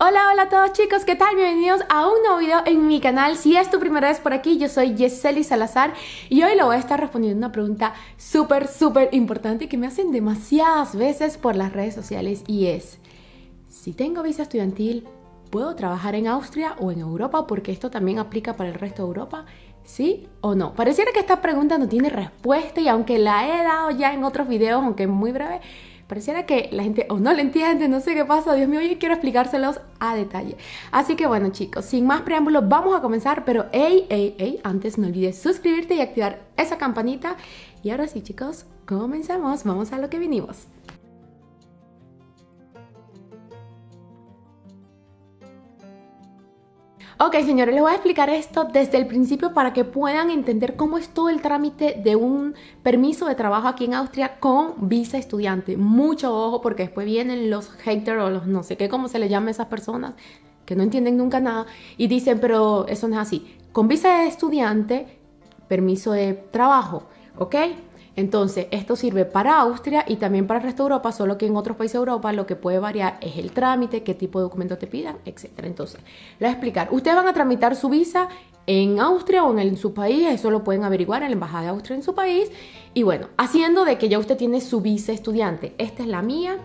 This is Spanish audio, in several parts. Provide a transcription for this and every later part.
Hola, hola a todos chicos, ¿qué tal? Bienvenidos a un nuevo video en mi canal. Si es tu primera vez por aquí, yo soy Yeseli Salazar y hoy le voy a estar respondiendo una pregunta súper, súper importante que me hacen demasiadas veces por las redes sociales y es, si tengo visa estudiantil, ¿puedo trabajar en Austria o en Europa? Porque esto también aplica para el resto de Europa. ¿Sí o no? Pareciera que esta pregunta no tiene respuesta y aunque la he dado ya en otros videos, aunque muy breve, Pareciera que la gente o no le entiende, no sé qué pasa, Dios mío, yo quiero explicárselos a detalle. Así que bueno chicos, sin más preámbulos, vamos a comenzar, pero hey, hey, hey, antes no olvides suscribirte y activar esa campanita. Y ahora sí chicos, comenzamos, vamos a lo que vinimos. Ok, señores, les voy a explicar esto desde el principio para que puedan entender cómo es todo el trámite de un permiso de trabajo aquí en Austria con visa estudiante. Mucho ojo porque después vienen los haters o los no sé qué, cómo se le llama a esas personas que no entienden nunca nada y dicen, pero eso no es así. Con visa de estudiante, permiso de trabajo, ¿ok? Entonces, esto sirve para Austria y también para el resto de Europa, solo que en otros países de Europa lo que puede variar es el trámite, qué tipo de documento te pidan, etc. Entonces, le voy a explicar. Ustedes van a tramitar su visa en Austria o en, su país, eso lo pueden averiguar en la Embajada de Austria en su país. Y bueno, haciendo de que ya usted tiene su visa estudiante. Esta es la mía,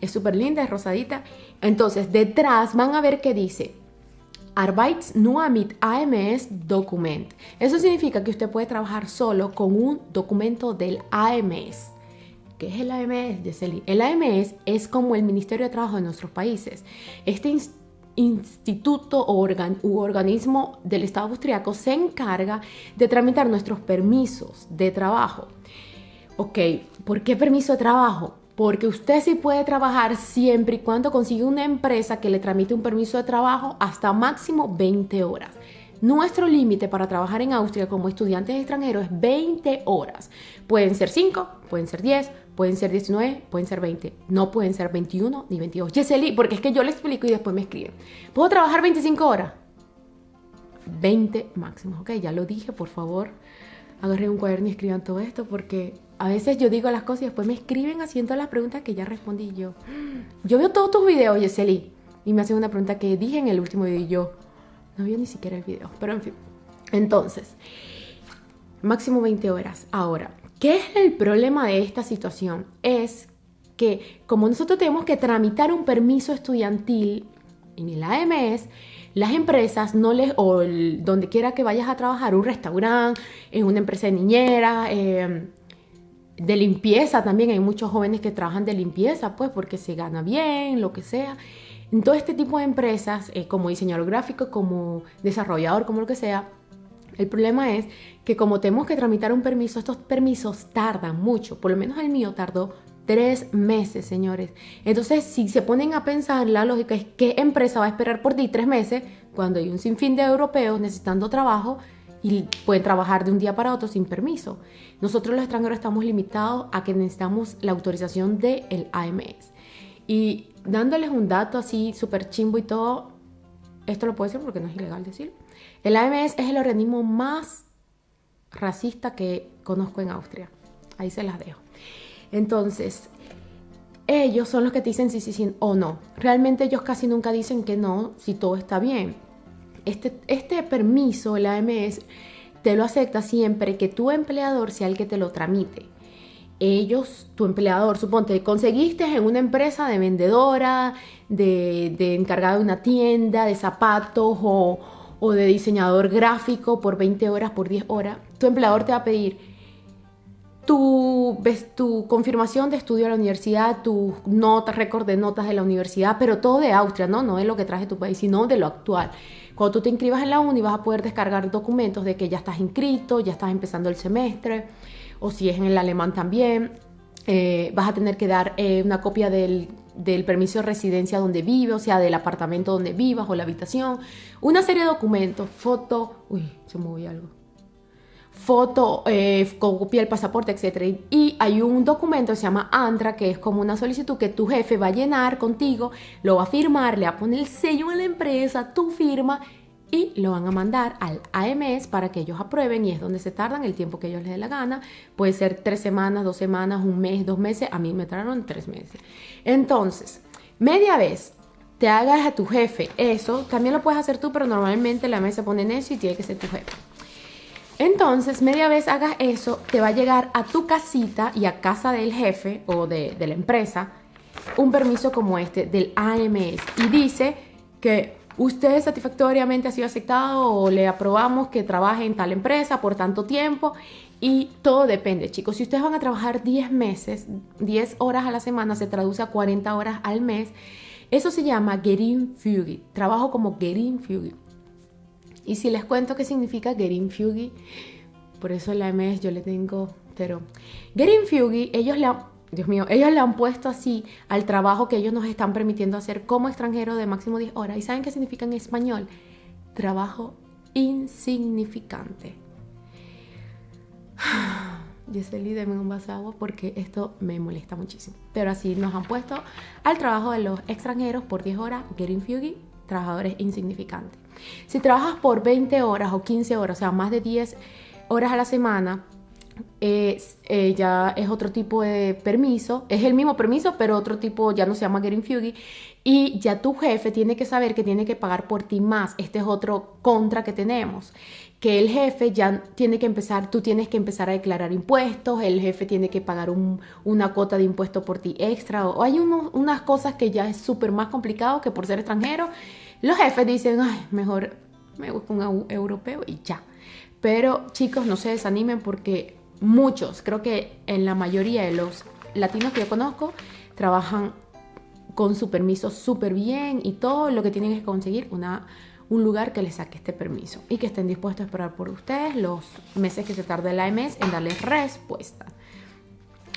es súper linda, es rosadita. Entonces, detrás van a ver que dice nur mit AMS Document. Eso significa que usted puede trabajar solo con un documento del AMS. ¿Qué es el AMS, Yeseli? El AMS es como el Ministerio de Trabajo de nuestros países. Este instituto u organismo del Estado austriaco se encarga de tramitar nuestros permisos de trabajo. Ok, ¿por qué permiso de trabajo? Porque usted sí puede trabajar siempre y cuando consiga una empresa que le tramite un permiso de trabajo hasta máximo 20 horas. Nuestro límite para trabajar en Austria como estudiantes extranjeros es 20 horas. Pueden ser 5, pueden ser 10, pueden ser 19, pueden ser 20. No pueden ser 21 ni 22. Yeseli, porque es que yo le explico y después me escriben. ¿Puedo trabajar 25 horas? 20 máximo. Ok, ya lo dije, por favor. Agarren un cuaderno y escriban todo esto porque a veces yo digo las cosas y después me escriben haciendo las preguntas que ya respondí yo. Yo veo todos tus videos, Yeseli, y me hacen una pregunta que dije en el último video y yo no veo ni siquiera el video. Pero en fin, entonces, máximo 20 horas. Ahora, ¿qué es el problema de esta situación? Es que como nosotros tenemos que tramitar un permiso estudiantil en el AMS, las empresas no les, o donde quiera que vayas a trabajar, un restaurante, en una empresa de niñera, eh, de limpieza también, hay muchos jóvenes que trabajan de limpieza, pues porque se gana bien, lo que sea. En todo este tipo de empresas, eh, como diseñador gráfico, como desarrollador, como lo que sea, el problema es que como tenemos que tramitar un permiso, estos permisos tardan mucho, por lo menos el mío tardó tres meses, señores. Entonces, si se ponen a pensar, la lógica es qué empresa va a esperar por ti tres meses cuando hay un sinfín de europeos necesitando trabajo y pueden trabajar de un día para otro sin permiso. Nosotros los extranjeros estamos limitados a que necesitamos la autorización del AMS. Y dándoles un dato así súper chimbo y todo, esto lo puedo decir porque no es ilegal decir, el AMS es el organismo más racista que conozco en Austria. Ahí se las dejo. Entonces, ellos son los que te dicen sí, sí, sí o no. Realmente ellos casi nunca dicen que no si todo está bien este, este permiso, el AMS, te lo acepta siempre que tu empleador sea el que te lo tramite. Ellos, tu empleador, suponte, conseguiste en una empresa de vendedora, de, de encargada de una tienda, de zapatos o, o de diseñador gráfico por 20 horas, por 10 horas, tu empleador te va a pedir tu, tu confirmación de estudio de la universidad, tu nota, récord de notas de la universidad, pero todo de Austria, ¿no? No de lo que traje tu país, sino de lo actual. Cuando tú te inscribas en la uni vas a poder descargar documentos de que ya estás inscrito, ya estás empezando el semestre, o si es en el alemán también, eh, vas a tener que dar eh, una copia del, del, permiso de residencia donde vive, o sea, del apartamento donde vivas o la habitación, una serie de documentos, foto, uy, se movió algo foto, eh, copia del pasaporte, etc. Y hay un documento que se llama ANTRA, que es como una solicitud que tu jefe va a llenar contigo, lo va a firmar, le va a poner el sello a la empresa, tu firma y lo van a mandar al AMS para que ellos aprueben y es donde se tardan el tiempo que ellos les dé la gana. Puede ser tres semanas, dos semanas, un mes, dos meses. A mí me tardaron tres meses. Entonces, media vez te hagas a tu jefe eso, también lo puedes hacer tú, pero normalmente la mesa pone en eso y tiene que ser tu jefe. Entonces, media vez hagas eso, te va a llegar a tu casita y a casa del jefe o de, la empresa un permiso como este del AMS y dice que usted satisfactoriamente ha sido aceptado o le aprobamos que trabaje en tal empresa por tanto tiempo y todo depende, chicos. Si ustedes van a trabajar 10 meses, 10 horas a la semana, se traduce a 40 horas al mes. Eso se llama Gerin Fugi. Trabajo como Gerin Fugi. Y si les cuento qué significa Gerin Fugi, por eso la AMS yo le tengo, pero Gerin Fugi, ellos han Dios mío, ellos le han puesto así al trabajo que ellos nos están permitiendo hacer como extranjero de máximo 10 horas. ¿Y saben qué significa en español? Trabajo insignificante. Giseli, deme un vaso de agua porque esto me molesta muchísimo. Pero así nos han puesto al trabajo de los extranjeros por 10 horas, Getting Fugi, trabajadores insignificantes. Si trabajas por 20 horas o 15 horas, o sea, más de 10 horas a la semana, eh, ya es otro tipo de permiso, es el mismo permiso, pero otro tipo ya no se llama Getting. Y ya tu jefe tiene que saber que tiene que pagar por ti más. Este es otro contra que tenemos. Que el jefe ya tiene que empezar, tú tienes que empezar a declarar impuestos, el jefe tiene que pagar una cuota de impuesto por ti extra. O hay unas cosas que ya es súper más complicado que por ser extranjero. Los jefes dicen, ay, mejor me busco un europeo y ya. Pero chicos, no se desanimen porque muchos, creo que en la mayoría de los latinos que yo conozco, trabajan con su permiso súper bien y todo lo que tienen es conseguir una, un lugar que les saque este permiso y que estén dispuestos a esperar por ustedes los meses que se tarde la AMS en darles respuesta.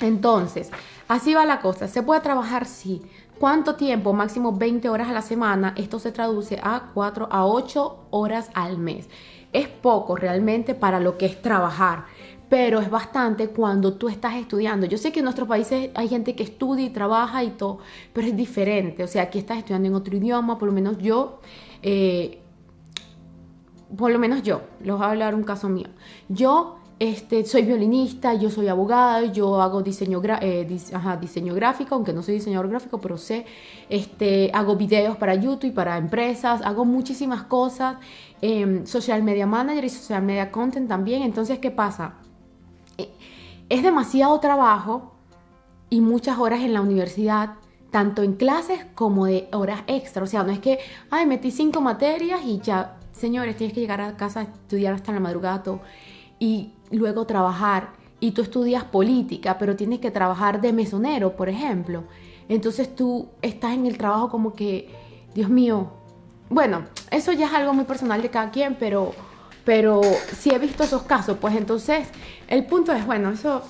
Entonces, así va la cosa. ¿Se puede trabajar? Sí. ¿Cuánto tiempo? Máximo 20 horas a la semana. Esto se traduce a 4 a 8 horas al mes. Es poco realmente para lo que es trabajar pero es bastante cuando tú estás estudiando. Yo sé que en nuestros países hay gente que estudia y trabaja y todo, pero es diferente. O sea, aquí estás estudiando en otro idioma, por lo menos yo, eh, por lo menos yo, les voy a hablar un caso mío. Yo este, soy violinista, yo soy abogada, yo hago diseño, eh, diseño gráfico, aunque no soy diseñador gráfico, pero sé, este, hago videos para YouTube y para empresas, hago muchísimas cosas, eh, social media manager y social media content también. Entonces, ¿qué pasa? es demasiado trabajo y muchas horas en la universidad, tanto en clases como de horas extra. O sea, no es que, ay, metí cinco materias y ya, señores, tienes que llegar a casa estudiar hasta la madrugada y luego trabajar. Y tú estudias política, pero tienes que trabajar de mesonero, por ejemplo. Entonces tú estás en el trabajo como que, Dios mío, bueno, eso ya es algo muy personal de cada quien, pero pero si he visto esos casos, pues entonces el punto es, bueno, eso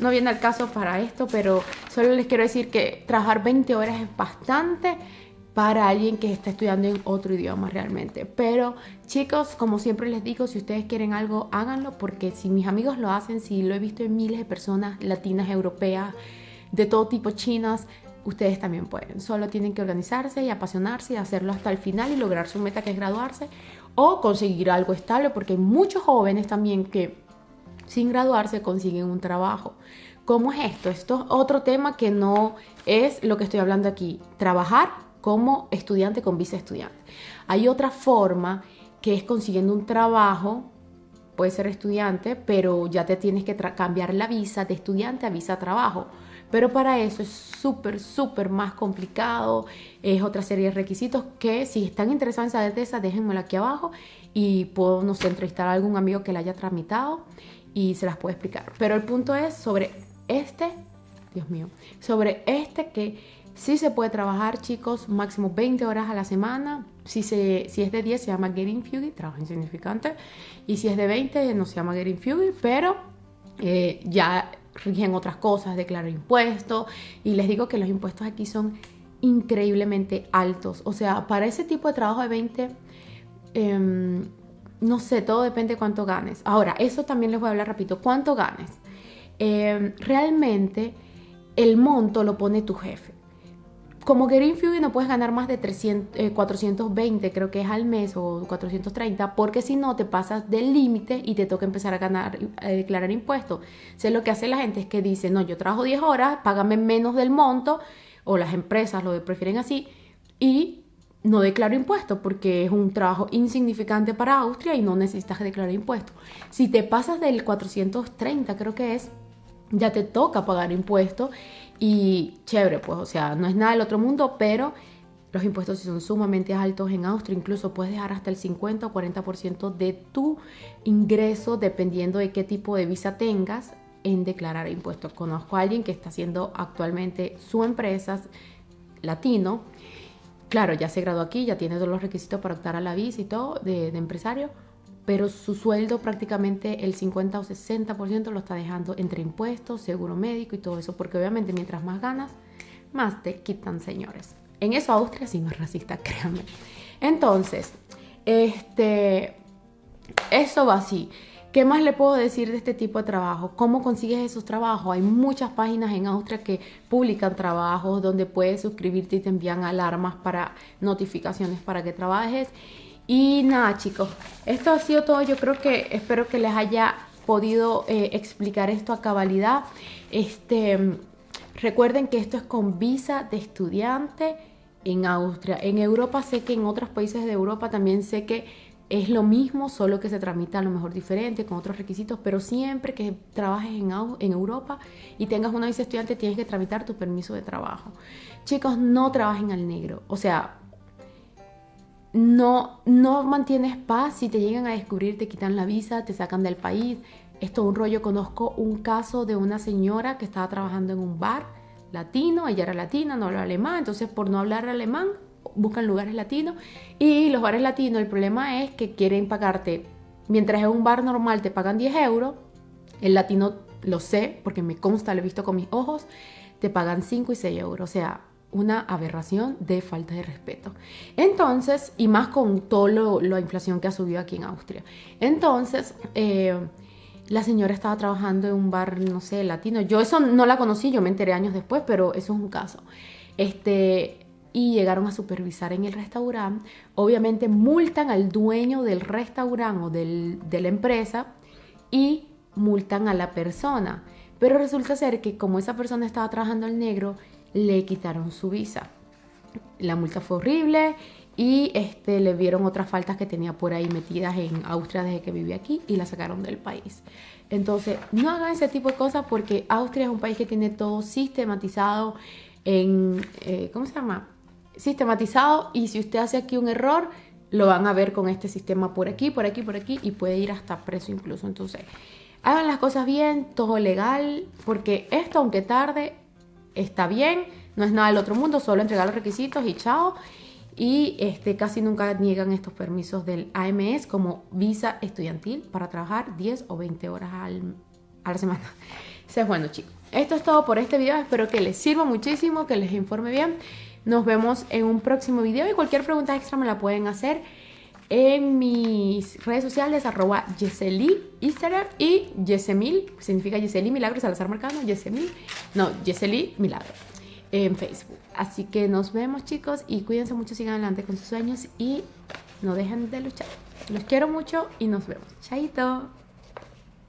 no viene al caso para esto, pero solo les quiero decir que trabajar 20 horas es bastante para alguien que está estudiando en otro idioma realmente. Pero chicos, como siempre les digo, si ustedes quieren algo, háganlo, porque si mis amigos lo hacen, si lo he visto en miles de personas latinas, europeas, de todo tipo, chinas, ustedes también pueden. Solo tienen que organizarse y apasionarse y hacerlo hasta el final y lograr su meta que es graduarse o conseguir algo estable, porque hay muchos jóvenes también que sin graduarse consiguen un trabajo. ¿Cómo es esto? Esto es otro tema que no es lo que estoy hablando aquí. Trabajar como estudiante con visa estudiante. Hay otra forma que es consiguiendo un trabajo, puede ser estudiante, pero ya te tienes que cambiar la visa de estudiante a visa trabajo. Pero para eso es súper, súper más complicado. Es otra serie de requisitos que si están interesados en saber de esa, déjenmelo aquí abajo y puedo, no sé, entrevistar a algún amigo que la haya tramitado y se las puedo explicar. Pero el punto es sobre este, Dios mío, sobre este que sí se puede trabajar, chicos, máximo 20 horas a la semana. Si, se, si es de 10 se llama Getting Fugue, trabajo insignificante. Y si es de 20 no se llama Getting Fugue, pero eh, ya rigen otras cosas, declarar impuestos. Y les digo que los impuestos aquí son increíblemente altos. O sea, para ese tipo de trabajo de 20, em, no sé, todo depende de cuánto ganes. Ahora, eso también les voy a hablar rápido. ¿Cuánto ganes? Em, realmente el monto lo pone tu jefe como Fury no puedes ganar más de 300, 420 eh, creo que es al mes o 430 porque si no te pasas del límite y te toca empezar a ganar declarar impuestos. O lo que hace la gente es que dice, no, yo trabajo 10 horas, págame menos del monto o las empresas lo prefieren así y no declaro impuestos porque es un trabajo insignificante para Austria y no necesitas declarar impuestos. Si te pasas del 430, creo que es, ya te toca pagar impuestos y chévere, pues, o sea, no es nada del otro mundo, pero los impuestos son sumamente altos en Austria, incluso puedes dejar hasta el 50 o 40% de tu ingreso dependiendo de qué tipo de visa tengas en declarar impuestos. Conozco a alguien que está haciendo actualmente su empresa latino. Claro, ya se graduó aquí, ya tiene todos los requisitos para optar a la visa y todo de, de empresario, pero su sueldo prácticamente el 50 o 60% lo está dejando entre impuestos, seguro médico y todo eso, porque obviamente mientras más ganas, más te quitan, señores. En eso Austria sí no es racista, créanme. Entonces, este, eso va así. ¿Qué más le puedo decir de este tipo de trabajo? ¿Cómo consigues esos trabajos? Hay muchas páginas en Austria que publican trabajos donde puedes suscribirte y te envían alarmas para notificaciones para que trabajes. Y nada, chicos, esto ha sido todo. Yo creo que espero que les haya podido eh, explicar esto a cabalidad. Este, recuerden que esto es con visa de estudiante en Austria. En Europa sé que en otros países de Europa también sé que es lo mismo, solo que se tramita a lo mejor diferente, con otros requisitos, pero siempre que trabajes en, en Europa y tengas una visa estudiante, tienes que tramitar tu permiso de trabajo. Chicos, no trabajen al negro, o sea, no, no mantienes paz si te llegan a descubrir, te quitan la visa, te sacan del país. Esto es un rollo, conozco un caso de una señora que estaba trabajando en un bar latino, ella era latina, no hablaba alemán, entonces por no hablar alemán buscan lugares latinos. Y los bares latinos el problema es que quieren pagarte, mientras en un bar normal te pagan 10 euros, el latino lo sé porque me consta, lo he visto con mis ojos, te pagan 5 y 6 euros, o sea, una aberración de falta de respeto. Entonces, y más con toda la inflación que ha subido aquí en Austria. Entonces, eh, la señora estaba trabajando en un bar, no sé, latino. Yo eso no la conocí, yo me enteré años después, pero eso es un caso. Este, y llegaron a supervisar en el restaurante. Obviamente multan al dueño del restaurante o de la empresa y multan a la persona. Pero resulta ser que como esa persona estaba trabajando al negro, le quitaron su visa. La multa fue horrible y este, le vieron otras faltas que tenía por ahí metidas en Austria desde que vivía aquí y la sacaron del país. Entonces, no hagan ese tipo de cosas porque Austria es un país que tiene todo sistematizado en, eh, ¿cómo se llama? sistematizado y si usted hace aquí un error, lo van a ver con este sistema por aquí, por aquí, por aquí y puede ir hasta preso incluso. Entonces, hagan las cosas bien, todo legal, porque esto, aunque tarde, está bien, no es nada del otro mundo, solo entregar los requisitos y chao. Y este, casi nunca niegan estos permisos del AMS como visa estudiantil para trabajar 10 o 20 horas a la semana. Entonces, bueno chicos, esto es todo por este video, espero que les sirva muchísimo, que les informe bien. Nos vemos en un próximo video y cualquier pregunta extra me la pueden hacer en mis redes sociales, arroba Yeseli Instagram y Yesemil, significa Yeseli Milagro, Salazar Marcano, Yesemil, no, Yeseli Milagro en Facebook. Así que nos vemos chicos y cuídense mucho, sigan adelante con sus sueños y no dejen de luchar. Los quiero mucho y nos vemos. Chaito.